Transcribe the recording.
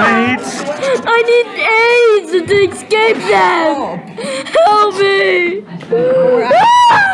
I need AIDS to escape them! Help me!